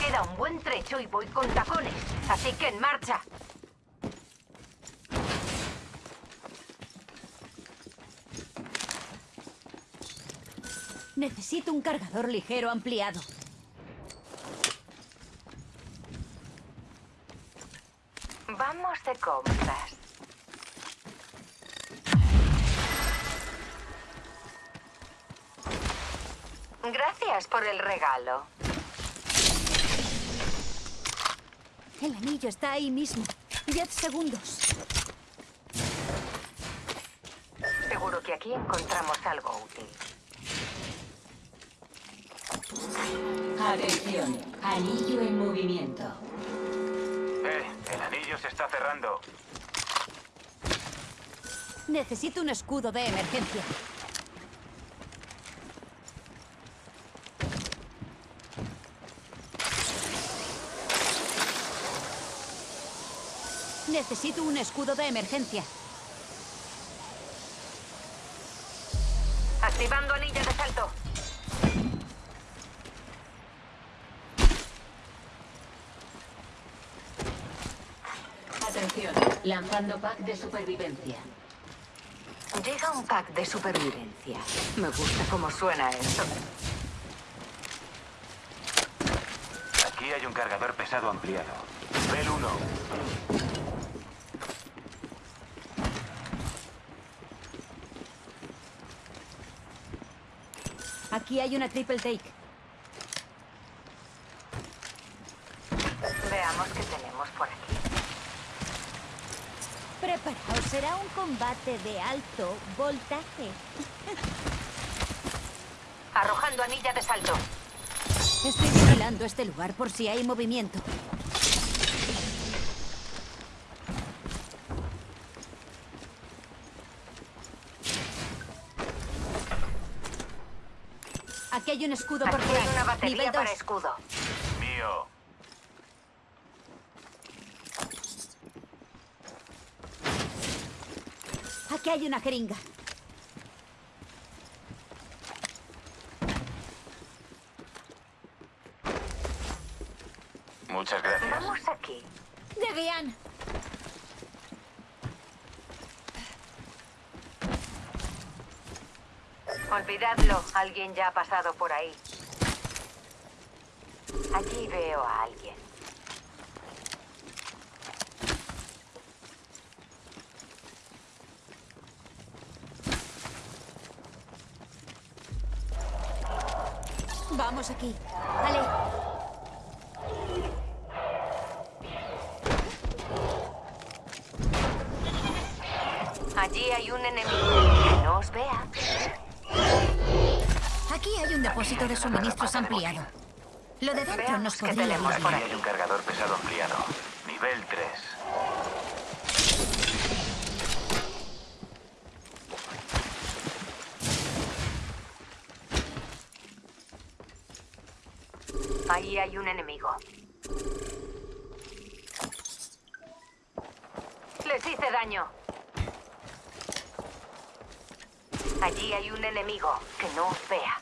Queda un buen trecho y voy con tacones. Así que en marcha. Necesito un cargador ligero ampliado. Vamos de compras. Gracias por el regalo. El anillo está ahí mismo. Diez segundos. Seguro que aquí encontramos algo útil. Atención, anillo en movimiento. Eh, el anillo se está cerrando. Necesito un escudo de emergencia. Necesito un escudo de emergencia. Activando anilla de salto. Atención, lanzando pack de supervivencia. Llega un pack de supervivencia. Me gusta cómo suena esto. Aquí hay un cargador pesado ampliado. Nivel 1. Aquí hay una triple take. Veamos qué tenemos por aquí. Preparaos, será un combate de alto voltaje. Arrojando anilla de salto. Estoy vigilando este lugar por si hay movimiento. Hay un escudo por Aquí hay una batería Nivel para 2. escudo. Mío. Aquí hay una jeringa. Muchas gracias. Vamos aquí. Debian. Olvidadlo. Alguien ya ha pasado por ahí. Allí veo a alguien. Vamos aquí. Vale. Allí hay un enemigo. Aquí hay un depósito de suministros ampliado. Lo de dentro nos podría tenemos ayudar. por Aquí hay un cargador pesado ampliado. Nivel 3. Ahí hay un enemigo. Les hice daño. Allí hay un enemigo. Que no os vea.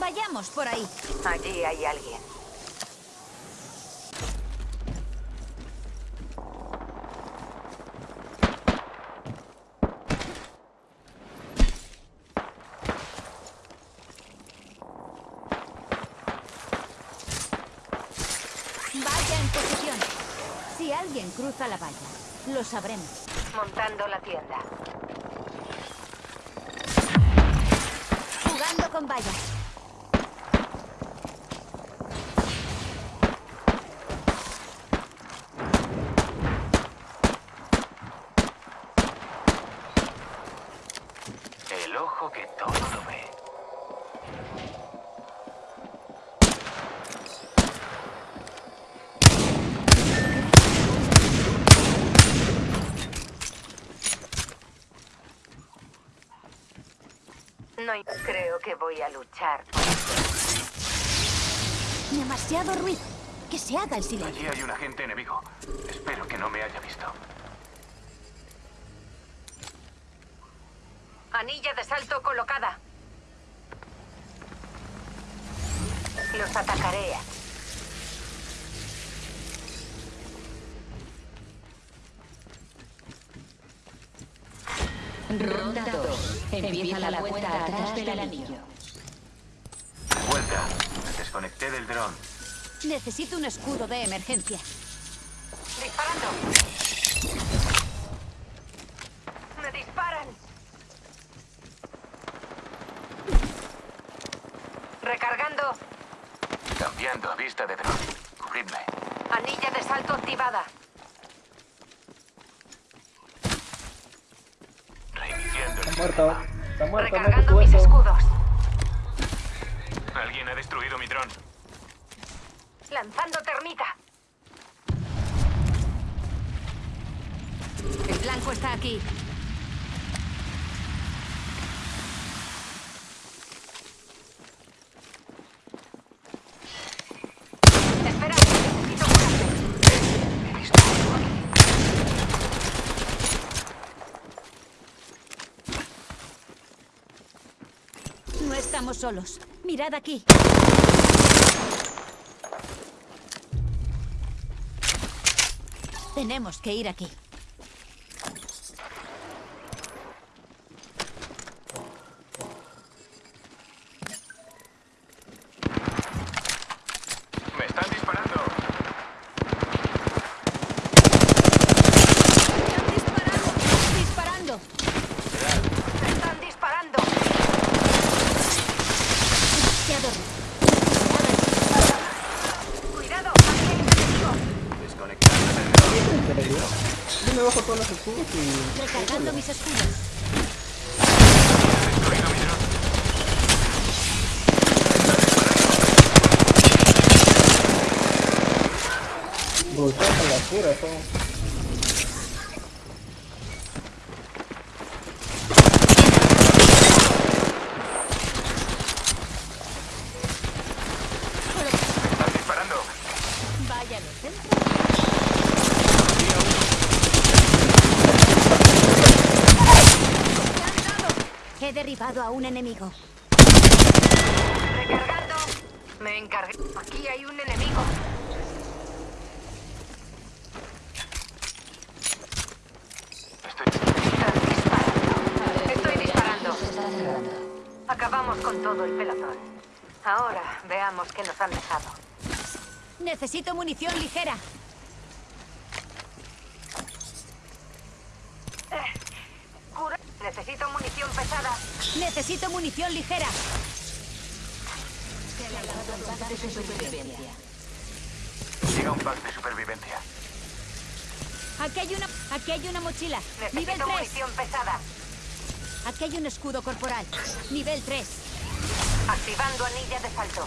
Vayamos por ahí. Allí hay alguien. Vaya en posición. Si alguien cruza la valla, lo sabremos. Montando la tienda. Jugando con vallas. El ojo que todo lo ve. Creo que voy a luchar. Demasiado ruido. Que se haga el silencio. Allí hay un agente enemigo. Espero que no me haya visto. Anilla de salto colocada. Los atacaré. Ronda 2. Empieza la vuelta atrás del anillo. Vuelta. Me desconecté del dron. Necesito un escudo de emergencia. ¡Disparando! ¡Me disparan! Recargando. Cambiando a vista de dron. Cubridme. Anilla de salto activada. Reiniciando el Está muerto. Está muerto, Recargando mis escudos. Alguien ha destruido mi dron. Lanzando termita. El blanco está aquí. Espera, necesito curarte. He visto algo aquí. No estamos solos. Mirad aquí. Tenemos que ir aquí. Me están disparando. ¡Están disparando! ¡Disparando! ¡Me están disparando! Demasiado. ¡Cuidado! ¡Aquí hay un enemigo! Desconectando del Yo me bajo todos los escudos y... Recargando mis escudos. Brutal la cura, son... Están disparando. Vaya los centros. He derribado a un enemigo. Recargando. Me encargué. Aquí hay un enemigo. Estoy... Disparando. Estoy disparando. Acabamos con todo el pelotón. Ahora veamos qué nos han dejado. Necesito munición ligera. Necesito munición pesada. Necesito munición ligera. Llega un pack de supervivencia. Aquí hay una, aquí hay una mochila. Nivel Necesito 3. munición pesada. Aquí hay un escudo corporal. Nivel 3. Activando anilla de salto.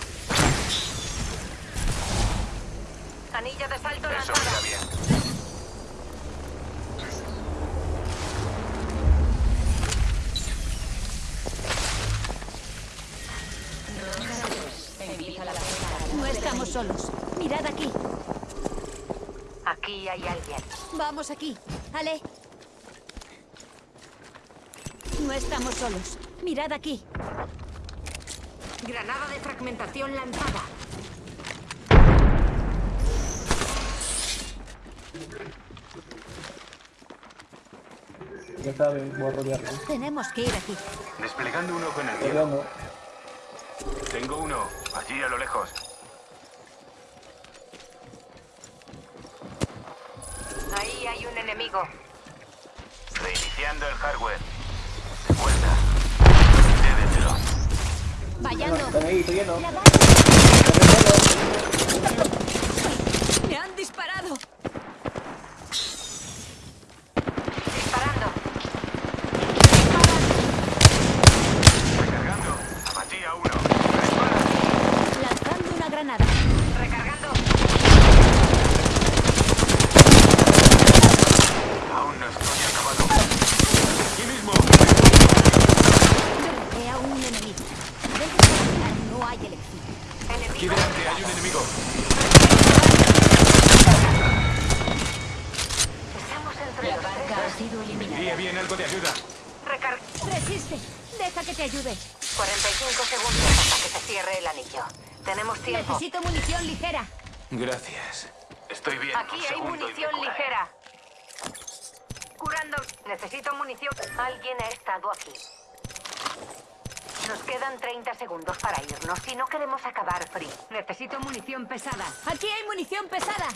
Anilla de salto Eso lanzada. está bien. Estamos solos. Mirad aquí. Aquí hay alguien. Vamos aquí. Ale. No estamos solos. Mirad aquí. Granada de fragmentación lanzada. Ya saben, voy a rodearlo. Tenemos que ir aquí. Desplegando un ojo en el. Tengo uno, allí a lo lejos. Ahí hay un enemigo. Reiniciando el hardware. De vuelta. Vallando. Están ahí, estoy lleno. ¡Me han disparado! Disparando. Recargando. Abatí a uno. Dispara. Lanzando una granada. Recargando. Aún no estoy acabado. Aquí mismo. Derroté a un enemigo. Dentro de la no hay elección. Aquí Enemigo. delante hay un enemigo. Estamos entre La los barca tres. ha sido eliminada. Envíe bien algo de ayuda. Recar Resiste. Deja que te ayude. 45 segundos hasta que se cierre el anillo. Tenemos tiempo. Necesito munición ligera. Gracias. Estoy bien. Aquí hay munición ligera. Curando. Necesito munición. Alguien ha estado aquí. Nos quedan 30 segundos para irnos si no queremos acabar free. Necesito munición pesada. Aquí hay munición pesada.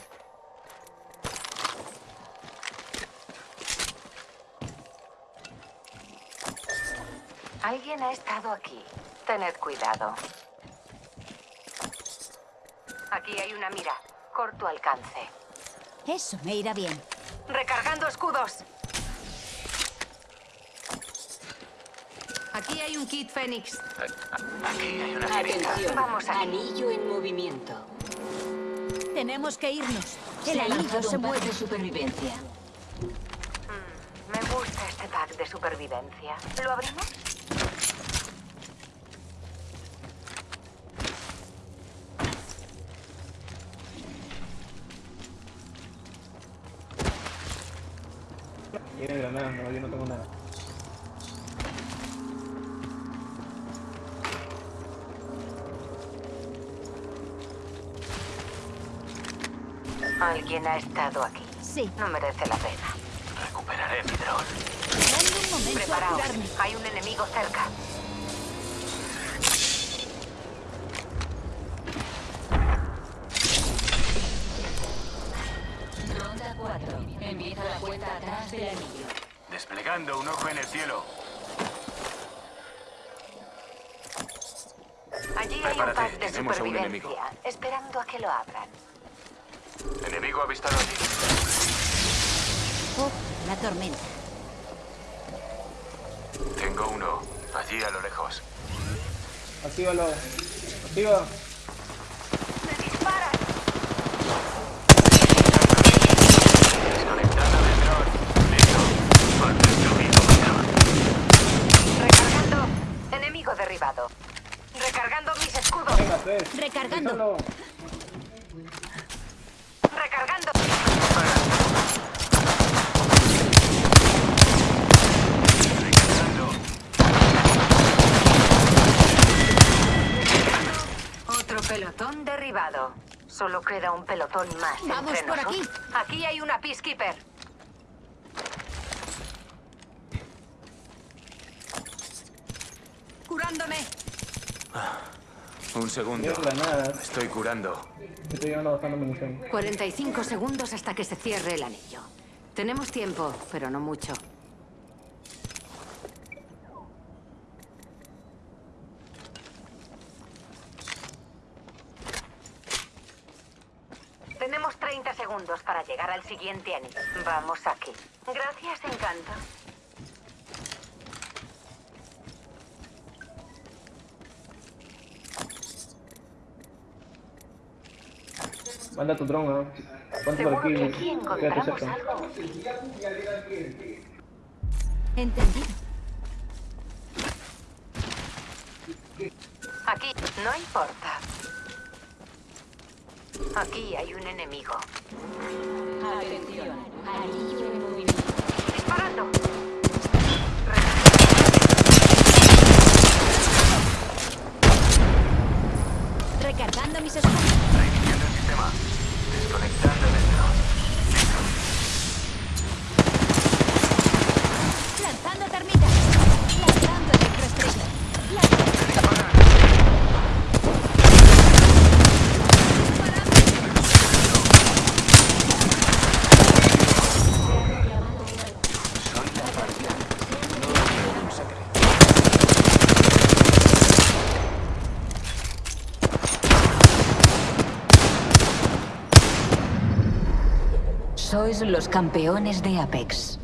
Alguien ha estado aquí. Tened cuidado. Aquí hay una mira. Corto alcance. Eso me irá bien. Recargando escudos. Aquí hay un kit Fénix. Aquí hay una. Atención. Vamos aquí. Anillo en movimiento. Tenemos que irnos. El Se anillo se un pack mueve. de supervivencia. Me gusta este pack de supervivencia. ¿Lo abrimos? Tiene granadas, no, yo no tengo nada. Alguien ha estado aquí. Sí. No merece la pena. Recuperaré mi dron. Preparaos. Hay un enemigo cerca. Ronda 4. Empieza la cuenta atrás del anillo. Un ojo en el cielo. Allí hay un pack de tenemos a un supervivencia. Esperando a que lo abran. Enemigo avistado allí. Oh, la tormenta. Tengo uno. Allí a lo lejos. Actívalo. Activa. ¡Me disparan! Desconectando del dron. Listo. Antes yo mismo mañana. Recargando. Enemigo derribado. Recargando mis escudos. Venga, tres. Recargando. Recargando. Recargando. Otro pelotón derribado. Solo queda un pelotón más. Vamos entre por aquí. Aquí hay una Peacekeeper. Curándome. Un segundo. Estoy curando. Estoy llevando bastante munición. 45 segundos hasta que se cierre el anillo. Tenemos tiempo, pero no mucho. Tenemos 30 segundos para llegar al siguiente anillo. Vamos aquí. Gracias, encanto. Manda tu dron, ¿no? Ponte por aquí. Quédate cerca. algo. Entendido. Aquí, no importa. Aquí hay un enemigo. Atención. Anillo en movimiento. ¡Disparando! Recargando mis escudos. Reiniciando el sistema. Desconectando del dron. Lanzando termitas. Lanzando electroestrella. Lanzando. Soy la guardia. No quiero un secreto. Sois los campeones de Apex.